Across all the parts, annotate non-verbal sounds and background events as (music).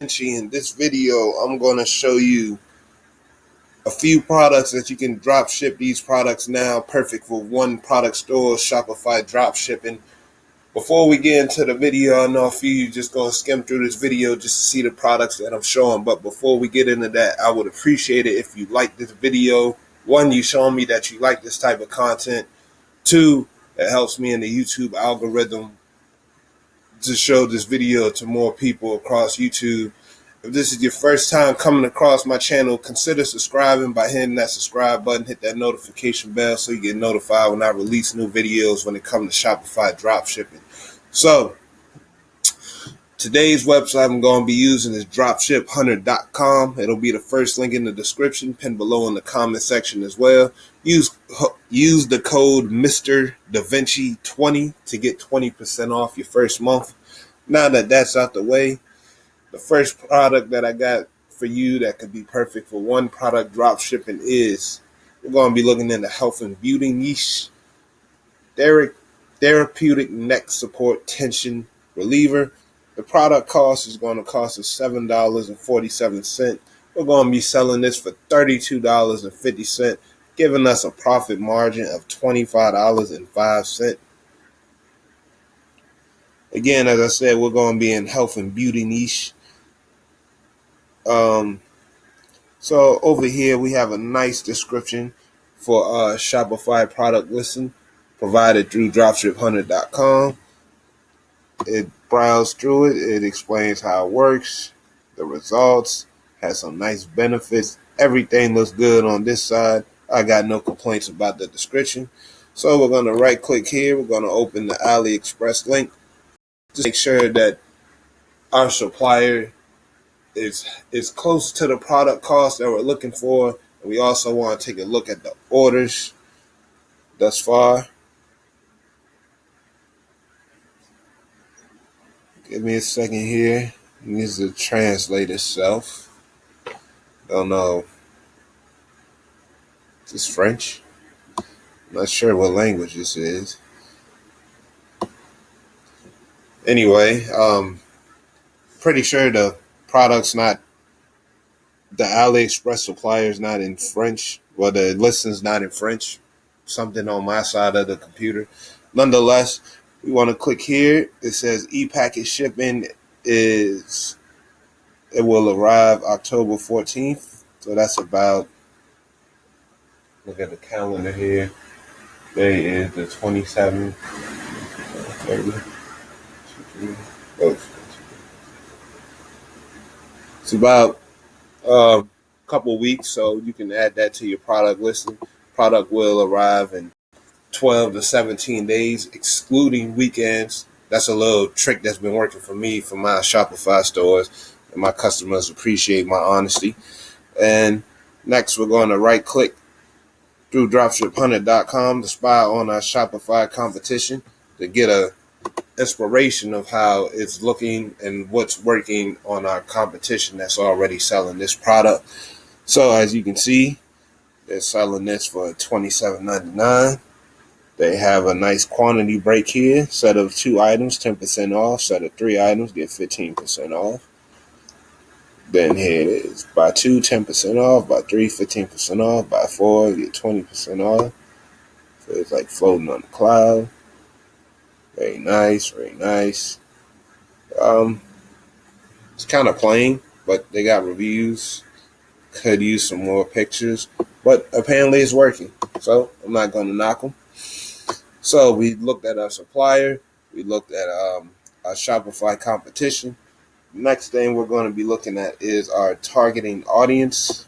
in this video I'm going to show you a few products that you can drop ship these products now. Perfect for one product store Shopify drop shipping. Before we get into the video I know a few you just going to skim through this video just to see the products that I'm showing but before we get into that I would appreciate it if you like this video. One you showing me that you like this type of content. Two it helps me in the YouTube algorithm to show this video to more people across YouTube. If this is your first time coming across my channel, consider subscribing by hitting that subscribe button, hit that notification bell so you get notified when I release new videos when it comes to Shopify drop shipping. So, Today's website I'm going to be using is dropshiphunter.com. It'll be the first link in the description, pinned below in the comment section as well. Use use the code Mr. Da Vinci 20 to get 20% off your first month. Now that that's out the way, the first product that I got for you that could be perfect for one product drop shipping is we're going to be looking in the health and beauty niche. Derek Therapeutic neck support tension reliever. The product cost is going to cost us $7.47. We're going to be selling this for $32.50, giving us a profit margin of $25.05. Again, as I said, we're going to be in health and beauty niche. Um, so over here, we have a nice description for a Shopify product listing provided through dropshiphunter.com. It browse through it. It explains how it works, the results, has some nice benefits. Everything looks good on this side. I got no complaints about the description. So we're going to right click here. We're going to open the AliExpress link. Just make sure that our supplier is is close to the product cost that we're looking for. And we also want to take a look at the orders thus far. Give me a second here. Needs to translate itself. Don't know. Is this French? I'm not sure what language this is. Anyway, um, pretty sure the product's not the AliExpress supplier is not in French. Well, the listing's not in French. Something on my side of the computer. Nonetheless, we want to click here. It says e-packet shipping is it will arrive October 14th. So that's about look at the calendar here. Today is the 27th. 30. It's about a uh, couple weeks, so you can add that to your product listing. Product will arrive in 12 to 17 days, excluding weekends. That's a little trick that's been working for me for my Shopify stores, and my customers appreciate my honesty. And next, we're going to right click through dropshiphunter.com to spy on our Shopify competition to get a inspiration of how it's looking and what's working on our competition that's already selling this product. So as you can see, they're selling this for $27.99. They have a nice quantity break here. Set of two items, 10% off. Set of three items, get 15% off. Then here it is. Buy two, 10% off. Buy three, 15% off. Buy four, get 20% off. So it's like floating on the cloud. Very nice, very nice. Um, it's kind of plain, but they got reviews. Could use some more pictures, but apparently it's working. So I'm not going to knock them. So we looked at our supplier, we looked at um, our Shopify competition. Next thing we're going to be looking at is our targeting audience.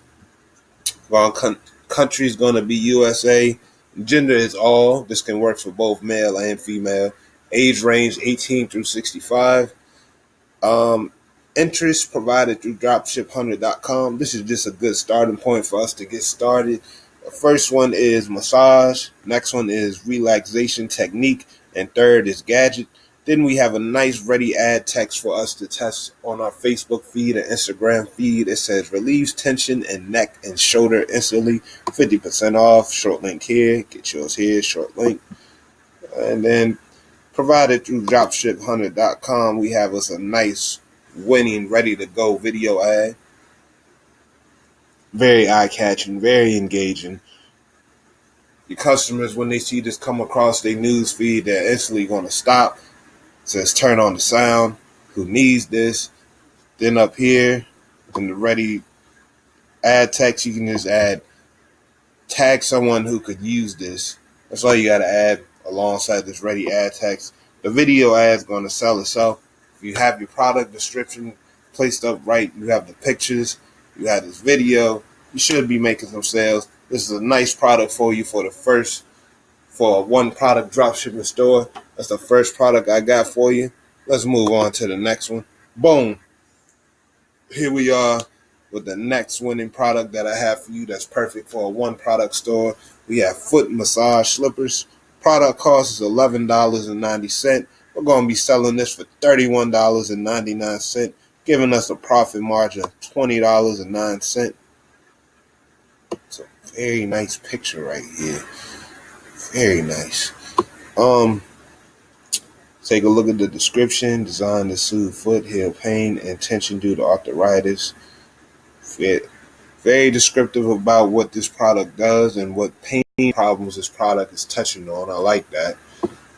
Well, con- country is going to be USA. Gender is all. This can work for both male and female. Age range 18 through 65. Um, interest provided through dropshiphunter.com. This is just a good starting point for us to get started. The first one is massage. Next one is relaxation technique. And third is gadget. Then we have a nice ready ad text for us to test on our Facebook feed and Instagram feed. It says relieves tension in neck and shoulder instantly. 50% off. Short link here. Get yours here. Short link. And then provided through dropshiphunter.com, we have us a nice winning, ready to go video ad. Very eye catching, very engaging. Your customers, when they see this come across their news feed, they're instantly going to stop. It says turn on the sound. Who needs this? Then up here, in the ready add text, you can just add tag someone who could use this. That's all you got to add alongside this ready ad text. The video ad is going to sell itself. If you have your product description placed up right, you have the pictures, you have this video, you should be making some sales. This is a nice product for you for the first, for one product dropshipping store. That's the first product I got for you. Let's move on to the next one. Boom. Here we are with the next winning product that I have for you that's perfect for a one product store. We have foot massage slippers. Product cost is $11.90. We're going to be selling this for $31.99, giving us a profit margin of $20.09. It's a very nice picture right here. Very nice. Um, take a look at the description. Designed to soothe foot, heel pain, and tension due to arthritis. Fit. Very descriptive about what this product does and what pain problems this product is touching on. I like that.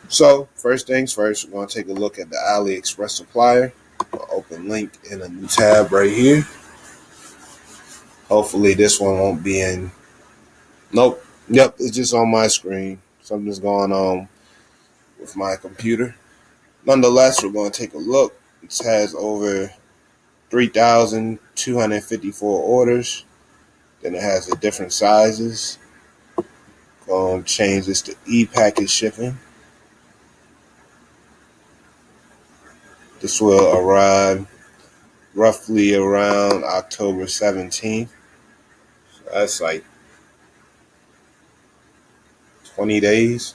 So first things first, we're going to take a look at the AliExpress supplier. I'll open link in a new tab right here. Hopefully this one won't be in. Nope. Yep, it's just on my screen. Something's going on with my computer. Nonetheless, we're going to take a look. It has over 3,254 orders. Then it has the different sizes. Going to change this to e-packet shipping. This will arrive roughly around October 17th. So that's like 20 days,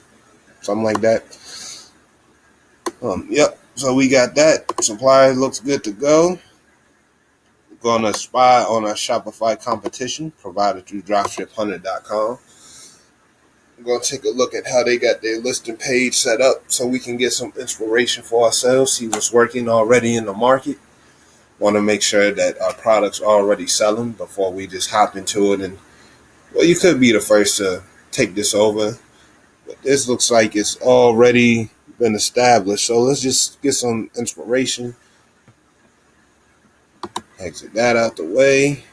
something like that. Um, yep. So we got that. Supply looks good to go. We're gonna spy on our Shopify competition provided through dropshiphunter.com. Going to take a look at how they got their listing page set up so we can get some inspiration for ourselves, see what's working already in the market. Want to make sure that our products are already selling before we just hop into it. And well, you could be the first to take this over, but this looks like it's already been established. So let's just get some inspiration. Exit that out the way.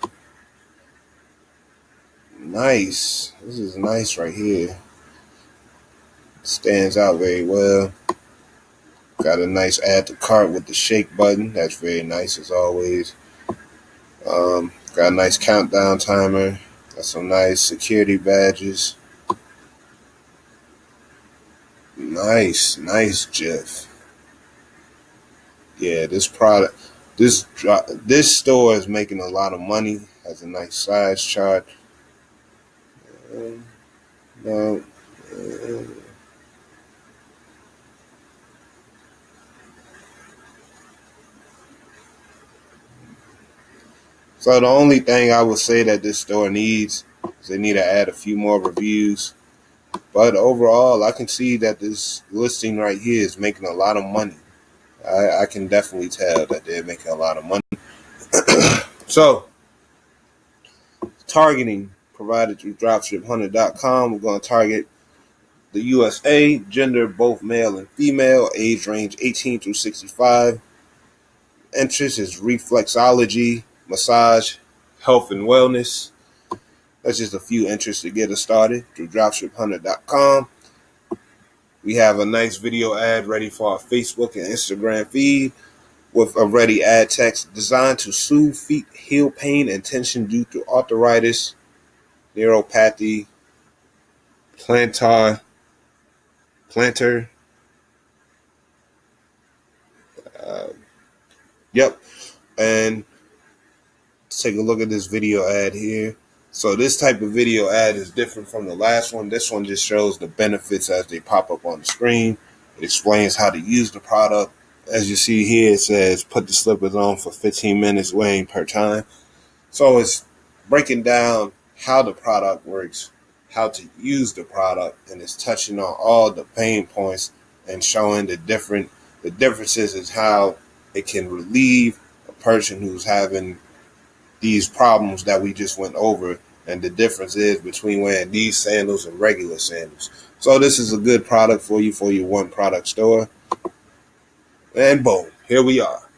Nice. This is nice right here. Stands out very well. Got a nice add to cart with the shake button. That's very nice as always. Um, got a nice countdown timer. Got some nice security badges. Nice, nice Jeff. Yeah, this product, this this store is making a lot of money. Has a nice size chart. No. Uh, so the only thing I would say that this store needs is they need to add a few more reviews. But overall, I can see that this listing right here is making a lot of money. I, I can definitely tell that they're making a lot of money. (clears throat) so, targeting provided through dropshiphunter.com. We're going to target the USA, gender both male and female, age range 18 through 65. Interest is reflexology, massage, health and wellness. That's just a few interests to get us started through dropshiphunter.com. We have a nice video ad ready for our Facebook and Instagram feed with a ready ad text designed to soothe feet, heal pain and tension due to arthritis, neuropathy, plantar, plantar. Uh, yep. And take a look at this video ad here. So this type of video ad is different from the last one. This one just shows the benefits as they pop up on the screen. It explains how to use the product. As you see here, it says put the slippers on for 15 minutes weighing per time. So it's breaking down how the product works, how to use the product, and it's touching on all the pain points and showing the different the differences is how it can relieve a person who's having these problems that we just went over and the difference is between wearing these sandals and regular sandals. So this is a good product for you for your one product store. And boom, here we are.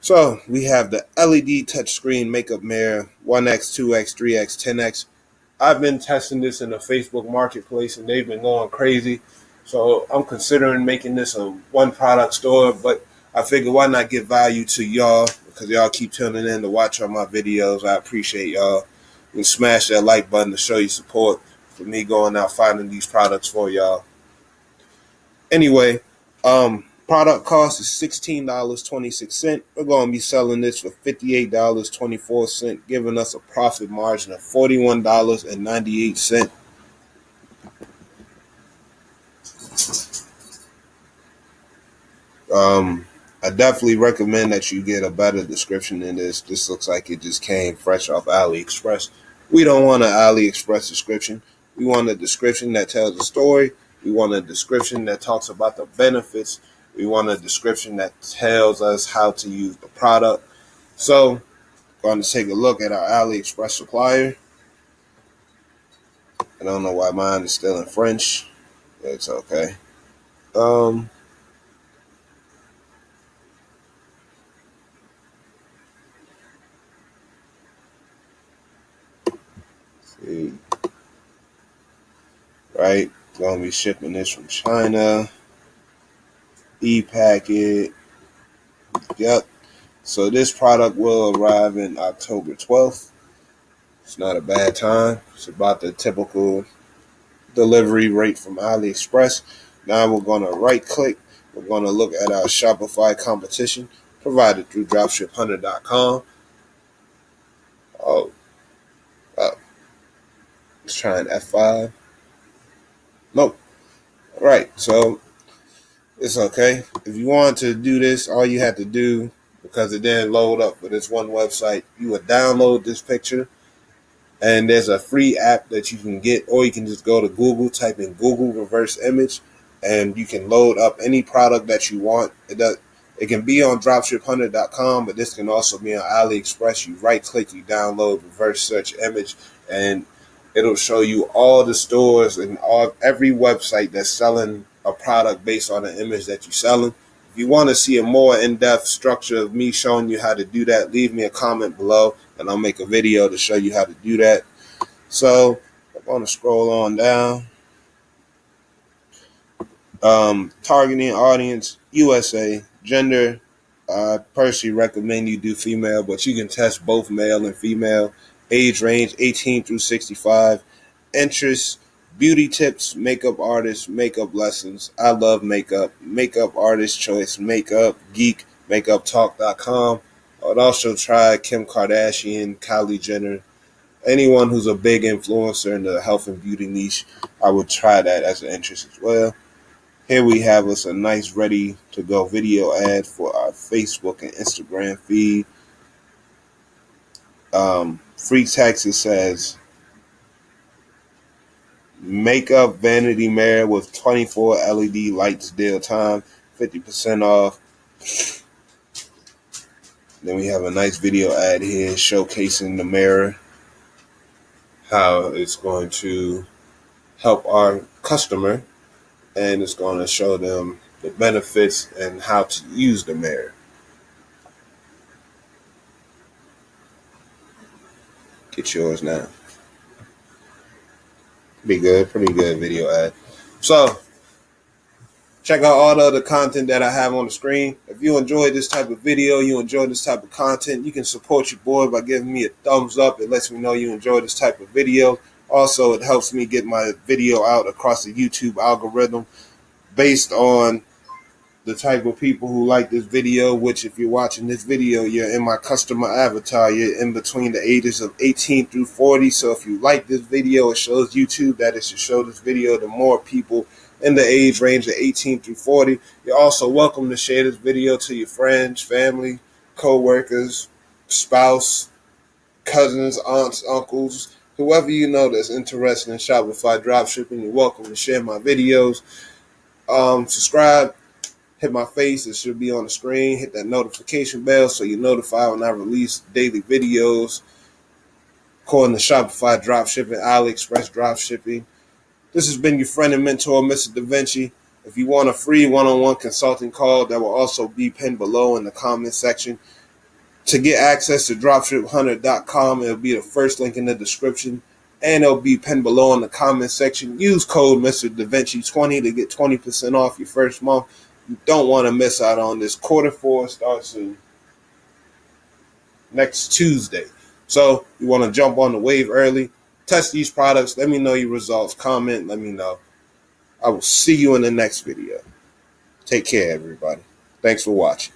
So we have the LED touchscreen makeup mirror 1X, 2X, 3X, 10X. I've been testing this in the Facebook marketplace and they've been going crazy. So I'm considering making this a one product store, but I figure why not give value to y'all because y'all keep tuning in to watch all my videos. I appreciate y'all. And smash that like button to show your support for me going out finding these products for y'all. Anyway, um, Product cost is $16.26. We're going to be selling this for $58.24, giving us a profit margin of $41.98. Um, I definitely recommend that you get a better description than this. This looks like it just came fresh off AliExpress. We don't want an AliExpress description. We want a description that tells a story. We want a description that talks about the benefits we want a description that tells us how to use the product. So, going to take a look at our AliExpress supplier. I don't know why mine is still in French. It's okay. Um, see. Right, gonna be shipping this from China e-packet. Yep. So this product will arrive in October 12th. It's not a bad time. It's about the typical delivery rate from AliExpress. Now we're going to right click. We're going to look at our Shopify competition provided through dropshiphunter.com. Oh, oh. Let's try an F5. Nope. All right. So it's okay. If you want to do this, all you have to do, because it didn't load up for this one website, you would download this picture and there's a free app that you can get, or you can just go to Google, type in Google reverse image, and you can load up any product that you want. It does. It can be on dropshiphunter.com, but this can also be on AliExpress. You right click, you download reverse search image, and it'll show you all the stores and all every website that's selling a product based on the image that you're selling. If you want to see a more in-depth structure of me showing you how to do that, leave me a comment below and I'll make a video to show you how to do that. So I'm going to scroll on down. Um, targeting audience, USA, gender. I personally recommend you do female, but you can test both male and female. Age range 18 through 65. Interests beauty tips, makeup artists, makeup lessons. I love makeup. Makeup artist choice, makeup geek, makeuptalk.com. I would also try Kim Kardashian, Kylie Jenner, anyone who's a big influencer in the health and beauty niche. I would try that as an interest as well. Here we have us a nice ready to go video ad for our Facebook and Instagram feed. Um, Free Texas says Makeup Vanity Mirror with 24 LED lights deal time, 50% off. Then we have a nice video ad here showcasing the mirror, how it's going to help our customer, and it's going to show them the benefits and how to use the mirror. Get yours now. Be good, pretty good video ad. So check out all the other content that I have on the screen. If you enjoy this type of video, you enjoy this type of content, you can support your boy by giving me a thumbs up. It lets me know you enjoy this type of video. Also, it helps me get my video out across the YouTube algorithm based on the type of people who like this video, which if you're watching this video, you're in my customer avatar. You're in between the ages of 18 through 40. So if you like this video, it shows YouTube that it should show this video to more people in the age range of 18 through 40. You're also welcome to share this video to your friends, family, co-workers, spouse, cousins, aunts, uncles, whoever you know that's interested in Shopify dropshipping. You're welcome to share my videos. Um, subscribe hit my face. It should be on the screen. Hit that notification bell so you're notified when I release daily videos. According to Shopify dropshipping, AliExpress dropshipping. This has been your friend and mentor, Mr. Da Vinci. If you want a free one-on-one consulting call, that will also be pinned below in the comment section. To get access to dropshiphunter.com, it'll be the first link in the description and it'll be pinned below in the comment section. Use code Mr. Da Vinci 20 to get 20% off your first month. Don't want to miss out on this. Quarter four starts next Tuesday. So you want to jump on the wave early. Test these products. Let me know your results. Comment. Let me know. I will see you in the next video. Take care, everybody. Thanks for watching.